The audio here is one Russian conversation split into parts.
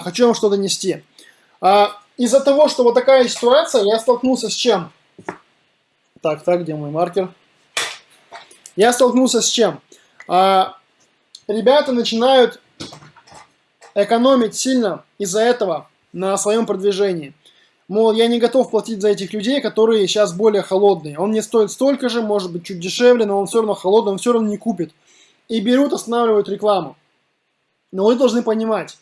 хочу вам что донести. А, Из-за того, что вот такая ситуация, я столкнулся с чем? Так, так, где мой маркер? Я столкнулся с чем? А, ребята начинают экономить сильно из-за этого на своем продвижении. Мол, я не готов платить за этих людей, которые сейчас более холодные. Он мне стоит столько же, может быть, чуть дешевле, но он все равно холодный, он все равно не купит. И берут, останавливают рекламу. Но вы должны понимать,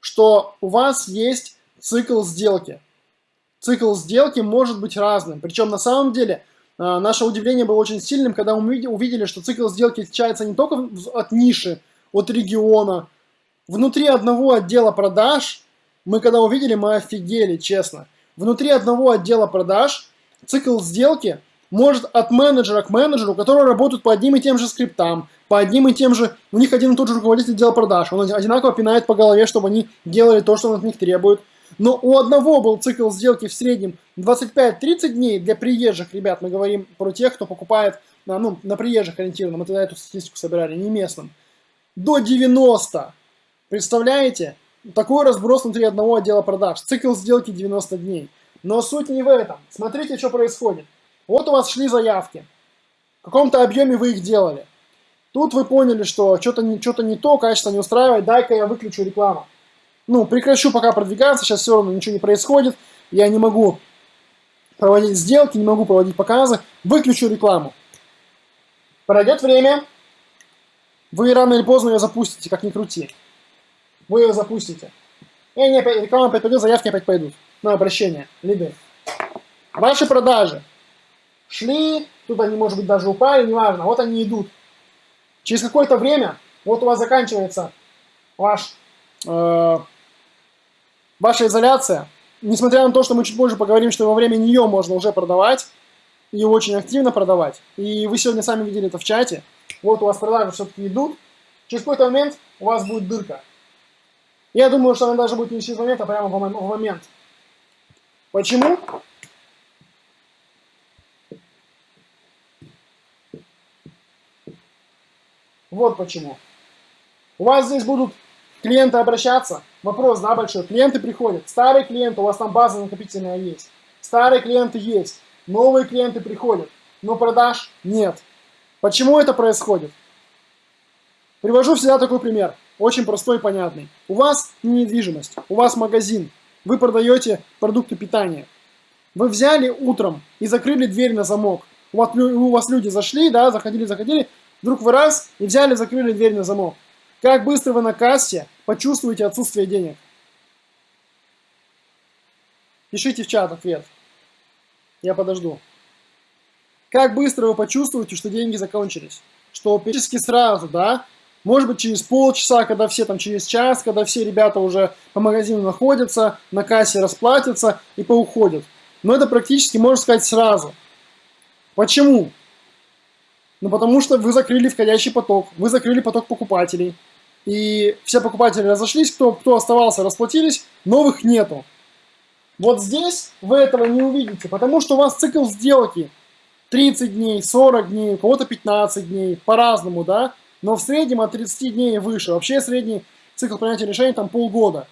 что у вас есть цикл сделки. Цикл сделки может быть разным. Причем на самом деле а, наше удивление было очень сильным, когда мы увидели, что цикл сделки отличается не только от ниши, от региона. Внутри одного отдела продаж, мы когда увидели, мы офигели, честно. Внутри одного отдела продаж цикл сделки может от менеджера к менеджеру, которые работают по одним и тем же скриптам, по одним и тем же, у них один и тот же руководитель отдела продаж, он одинаково пинает по голове, чтобы они делали то, что он от них требует. Но у одного был цикл сделки в среднем 25-30 дней для приезжих ребят, мы говорим про тех, кто покупает ну, на приезжих ориентированно, мы тогда эту статистику собирали, не местным, до 90. Представляете? Такой разброс внутри одного отдела продаж. Цикл сделки 90 дней. Но суть не в этом. Смотрите, что происходит. Вот у вас шли заявки. В каком-то объеме вы их делали. Тут вы поняли, что что-то не, что не то, качество не устраивает, дай-ка я выключу рекламу. Ну, прекращу пока продвигаться, сейчас все равно ничего не происходит, я не могу проводить сделки, не могу проводить показы, выключу рекламу. Пройдет время, вы рано или поздно ее запустите, как ни крути. Вы ее запустите. И они опять, реклама опять пойдет, заявки опять пойдут. На обращение, лиды. Ваши продажи шли, тут они, может быть, даже упали, неважно, вот они идут. Через какое-то время, вот у вас заканчивается ваш, э, ваша изоляция, несмотря на то, что мы чуть позже поговорим, что во время нее можно уже продавать, и очень активно продавать, и вы сегодня сами видели это в чате, вот у вас продажи все-таки идут, через какой-то момент у вас будет дырка. Я думаю, что она даже будет не через момент, а прямо в момент. Почему? Вот почему. У вас здесь будут клиенты обращаться. Вопрос, да, большой. Клиенты приходят. Старые клиенты, у вас там база накопительная есть. Старые клиенты есть. Новые клиенты приходят. Но продаж нет. Почему это происходит? Привожу всегда такой пример. Очень простой и понятный. У вас недвижимость, у вас магазин. Вы продаете продукты питания. Вы взяли утром и закрыли дверь на замок. У вас, у вас люди зашли, да, заходили, заходили, Вдруг вы раз и взяли, закрыли дверь на замок. Как быстро вы на кассе почувствуете отсутствие денег? Пишите в чат ответ. Я подожду. Как быстро вы почувствуете, что деньги закончились? Что практически сразу, да? Может быть, через полчаса, когда все там через час, когда все ребята уже по магазину находятся, на кассе расплатятся и поуходят. Но это практически, можно сказать, сразу. Почему? Ну, потому что вы закрыли входящий поток, вы закрыли поток покупателей. И все покупатели разошлись, кто, кто оставался, расплатились, новых нету. Вот здесь вы этого не увидите, потому что у вас цикл сделки 30 дней, 40 дней, у кого-то 15 дней, по-разному, да? Но в среднем от 30 дней и выше. Вообще средний цикл принятия решений там полгода.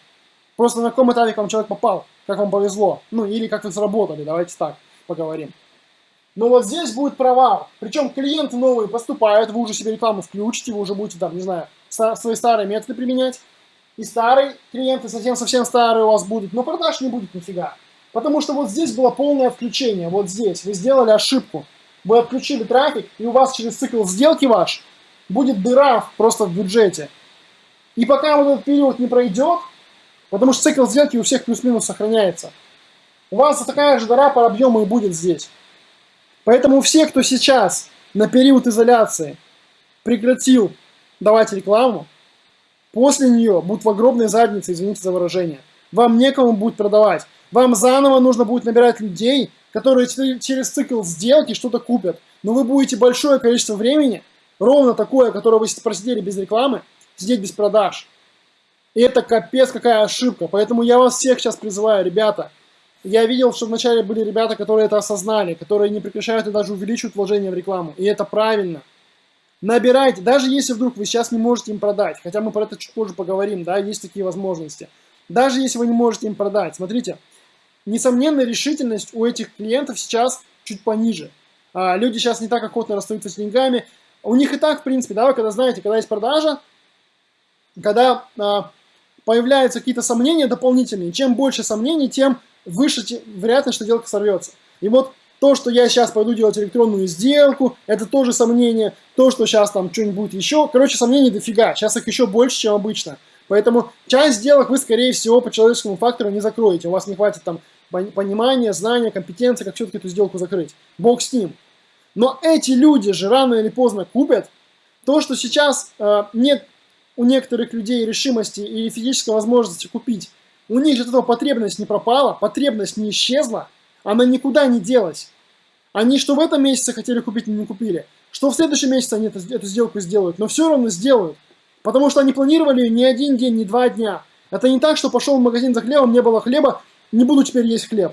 Просто на каком этапе к вам человек попал, как вам повезло. Ну, или как вы сработали, давайте так поговорим. Но вот здесь будет провал. Причем клиенты новые поступают, вы уже себе рекламу включите, вы уже будете там, не знаю, свои старые методы применять. И старые клиенты совсем-совсем старые у вас будут, но продаж не будет нифига. Потому что вот здесь было полное включение, вот здесь. Вы сделали ошибку. Вы отключили трафик, и у вас через цикл сделки ваш будет дыра просто в бюджете. И пока вот этот период не пройдет, потому что цикл сделки у всех плюс-минус сохраняется, у вас такая же дыра по объему и будет здесь. Поэтому все, кто сейчас на период изоляции прекратил давать рекламу, после нее будут в огромной заднице, извините за выражение. Вам некому будет продавать. Вам заново нужно будет набирать людей, которые через цикл сделки что-то купят. Но вы будете большое количество времени, ровно такое, которое вы просидели без рекламы, сидеть без продаж. И это капец какая ошибка. Поэтому я вас всех сейчас призываю, ребята, я видел, что вначале были ребята, которые это осознали, которые не прекращают и даже увеличивают вложения в рекламу. И это правильно. Набирайте, даже если вдруг вы сейчас не можете им продать, хотя мы про это чуть позже поговорим, да, есть такие возможности. даже если вы не можете им продать. Смотрите, несомненно, решительность у этих клиентов сейчас чуть пониже. А, люди сейчас не так охотно расстаются с деньгами. У них и так, в принципе, да, вы когда знаете, когда есть продажа, когда а, появляются какие-то сомнения дополнительные, чем больше сомнений, тем выше вероятность, что сделка сорвется. И вот то, что я сейчас пойду делать электронную сделку, это тоже сомнение. То, что сейчас там что-нибудь будет еще. Короче, сомнений дофига. Сейчас их еще больше, чем обычно. Поэтому часть сделок вы, скорее всего, по человеческому фактору не закроете. У вас не хватит там понимания, знания, компетенции, как все-таки эту сделку закрыть. Бог с ним. Но эти люди же рано или поздно купят. То, что сейчас э, нет у некоторых людей решимости и физической возможности купить, у них же от этого потребность не пропала, потребность не исчезла, она никуда не делась. Они что в этом месяце хотели купить, не купили, что в следующем месяце они эту, эту сделку сделают, но все равно сделают. Потому что они планировали не один день, не два дня. Это не так, что пошел в магазин за хлебом, не было хлеба, не буду теперь есть хлеб.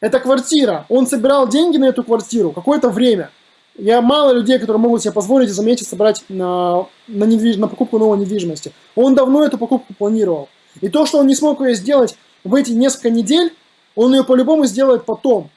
Это квартира. Он собирал деньги на эту квартиру какое-то время. Я мало людей, которые могут себе позволить за месяц собрать на, на, недвиж... на покупку новой недвижимости. Он давно эту покупку планировал. И то, что он не смог ее сделать в эти несколько недель, он ее по-любому сделает потом.